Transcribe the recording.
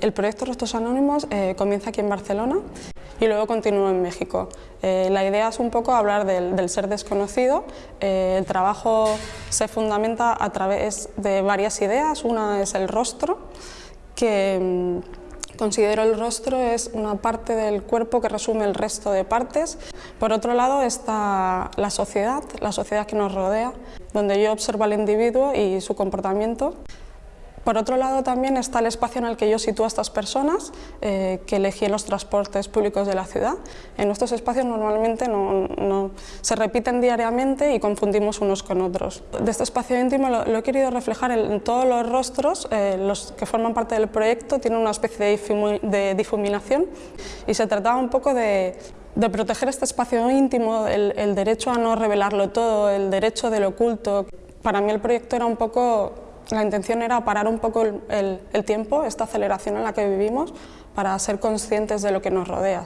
El proyecto Rostros Anónimos eh, comienza aquí en Barcelona y luego continúa en México. Eh, la idea es un poco hablar del, ser desconocido. Eh, el trabajo se fundamenta a través de varias ideas. Una es el rostro, que mm, considero el rostro es una parte del cuerpo que resume el resto de partes. Por otro lado está la sociedad, la sociedad que nos rodea, donde yo observo al individuo y su comportamiento. Por otro lado también está el espacio en el que yo sitúo a estas personas eh, que elegí en los transportes públicos de la ciudad. En estos espacios normalmente no, se repiten diariamente y confundimos unos con otros. De este espacio íntimo lo, he querido reflejar en, todos los rostros, eh, los que forman parte del proyecto tienen una especie de, difuminación y se trataba un poco de, proteger este espacio íntimo, el, el derecho a no revelarlo todo, el derecho del oculto. Para mí el proyecto era un poco la intención era parar un poco el, tiempo, esta aceleración en la que vivimos, para ser conscientes de lo que nos rodea.